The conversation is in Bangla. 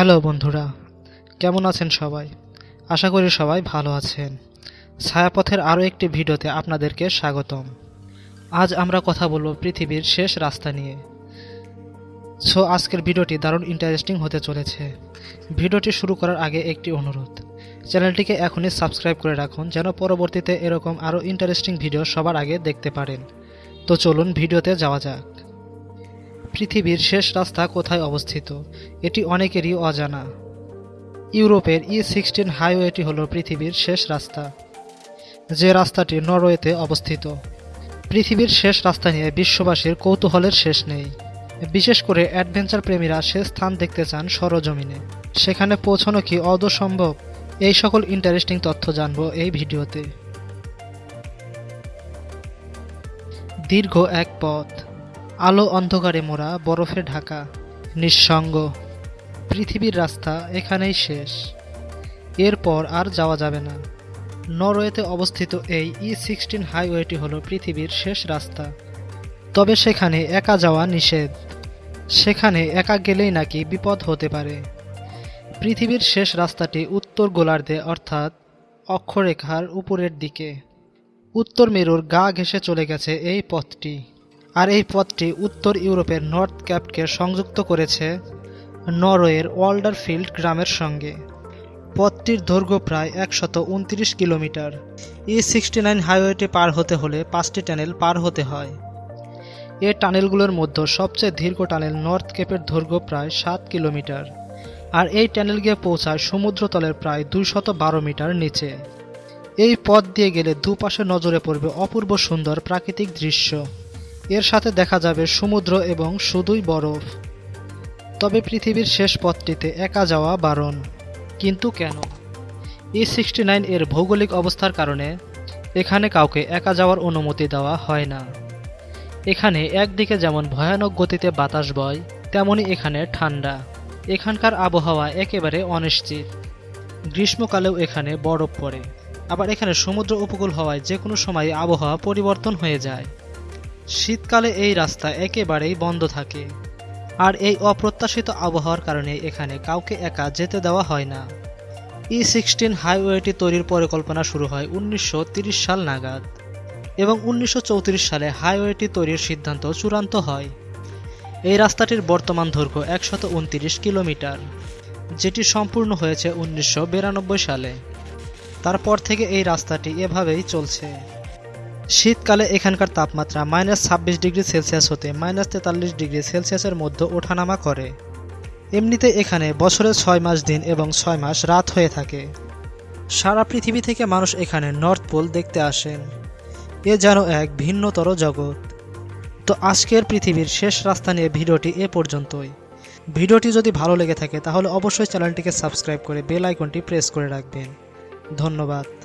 হ্যালো বন্ধুরা, কেমন আছেন সবাই? আশা করি সবাই ভালো আছেন। ছায়াপথের আরও একটি ভিডিওতে আপনাদেরকে স্বাগতম। আজ আমরা কথা বলব পৃথিবীর শেষ রাস্তা নিয়ে। সো, আজকের ভিডিওটি দারুণ ইন্টারেস্টিং হতে চলেছে। ভিডিওটি শুরু করার আগে একটি অনুরোধ, চ্যানেলটিকে এখনই সাবস্ক্রাইব করে রাখুন যেন পরবর্তীতে এরকম আরও ইন্টারেস্টিং ভিডিও সবার আগে দেখতে পারেন। তো চলুন ভিডিওতে যাওয়া যাক। পৃথিবীর শেষ রাস্তা কোথায় অবস্থিত? এটি অনেকেরই অজানা। ইউরোপের ই সিক্সটিন হাইওয়েটি হল পৃথিবীর শেষ রাস্তা। যে রাস্তাটি নরওয়েতে অবস্থিত। পৃথিবীর শেষ রাস্তা নিয়ে বিশ্ববাসীর কৌতূহলের শেষ নেই। বিশেষ করে অ্যাডভেঞ্চার প্রেমীরা সে স্থান দেখতে চান সরজমিনে। সেখানে পৌঁছানো কি অদসম্ভব? এই সকল ইন্টারেস্টিং তথ্য জানব এই ভিডিওতে। দীর্ঘ এক পথ। আলো অন্ধকারে মোড়া বরফে ঢাকা, নিঃসঙ্গ। পৃথিবীর রাস্তা এখানেই শেষ। এরপর আর যাওয়া যাবে না। নরওয়েতে অবস্থিত এই ই সিক্সটিন হাইওয়েটি হল পৃথিবীর শেষ রাস্তা। তবে সেখানে একা যাওয়া নিষেধ। সেখানে একা গেলেই নাকি বিপদ হতে পারে। পৃথিবীর শেষ রাস্তাটি উত্তর গোলার্ধে, অর্থাৎ অক্ষরেখার উপরের দিকে। উত্তর মেরুর গা ঘেঁষে চলে গেছে এই পথটি। আর এই পথটি উত্তর ইউরোপের নর্থ ক্যাপকে সংযুক্ত করেছে নরওয়ের ওয়াল্ডারফিল্ড গ্রামের সঙ্গে। পথটির দৈর্ঘ্য প্রায় একশত উনত্রিশ কিলোমিটার। ই সিক্সটি নাইন হাইওয়েটি পার হতে হলে পাঁচটি টানেল পার হতে হয়। এ টানেলগুলোর মধ্যে সবচেয়ে দীর্ঘ টানেল নর্থ কেপের দৈর্ঘ্য প্রায় সাত কিলোমিটার আর এই টানেল গিয়ে পৌঁছায় সমুদ্রতলের প্রায় দুইশত বারো মিটার নিচে। এই পথ দিয়ে গেলে দুপাশে নজরে পড়বে অপূর্ব সুন্দর প্রাকৃতিক দৃশ্য। এর সাথে দেখা যাবে সমুদ্র এবং শুধুই বরফ। তবে পৃথিবীর শেষ পথটিতে একা যাওয়া বারণ। কিন্তু কেন? ই সিক্সটি নাইন এর ভৌগোলিক অবস্থার কারণে এখানে কাউকে একা যাওয়ার অনুমতি দেওয়া হয় না। এখানে একদিকে যেমন ভয়ানক গতিতে বাতাস বয়, তেমনি এখানে ঠান্ডা। এখানকার আবহাওয়া একেবারে অনিশ্চিত। গ্রীষ্মকালেও এখানে বরফ পড়ে। আবার এখানে সমুদ্র উপকূল হওয়ায় যে কোনো সময় আবহাওয়া পরিবর্তন হয়ে যায়। শীতকালে এই রাস্তা একেবারেই বন্ধ থাকে। আর এই অপ্রত্যাশিত আবহাওয়ার কারণে এখানে কাউকে একা যেতে দেওয়া হয় না। ই সিক্সটিন হাইওয়েটি তৈরির পরিকল্পনা শুরু হয় উনিশশো সাল নাগাদ এবং উনিশশো চৌত্রিশ সালে হাইওয়েটি তৈরির সিদ্ধান্ত চূড়ান্ত হয়। এই রাস্তাটির বর্তমান দৈর্ঘ্য একশত কিলোমিটার, যেটি সম্পূর্ণ হয়েছে উনিশশো বিরানব্বই সালে। তারপর থেকে এই রাস্তাটি এভাবেই চলছে। শীতকালে এখানকার তাপমাত্রা মাইনাস ছাব্বিশ ডিগ্রি সেলসিয়াস হতে মাইনাস তেতাল্লিশ ডিগ্রি সেলসিয়াসের মধ্যে ওঠানামা করে। এমনিতে এখানে বছরে ছয় মাস দিন এবং ছয় মাস রাত হয়ে থাকে। সারা পৃথিবী থেকে মানুষ এখানে নর্থ পোল দেখতে আসেন। এ যেন এক ভিন্নতর জগৎ। তো আজকের পৃথিবীর শেষ রাস্তা নিয়ে ভিডিওটি এ পর্যন্তই। ভিডিওটি যদি ভালো লেগে থাকে তাহলে অবশ্যই চ্যানেলটিকে সাবস্ক্রাইব করে বেল আইকনটি প্রেস করে রাখবেন। ধন্যবাদ।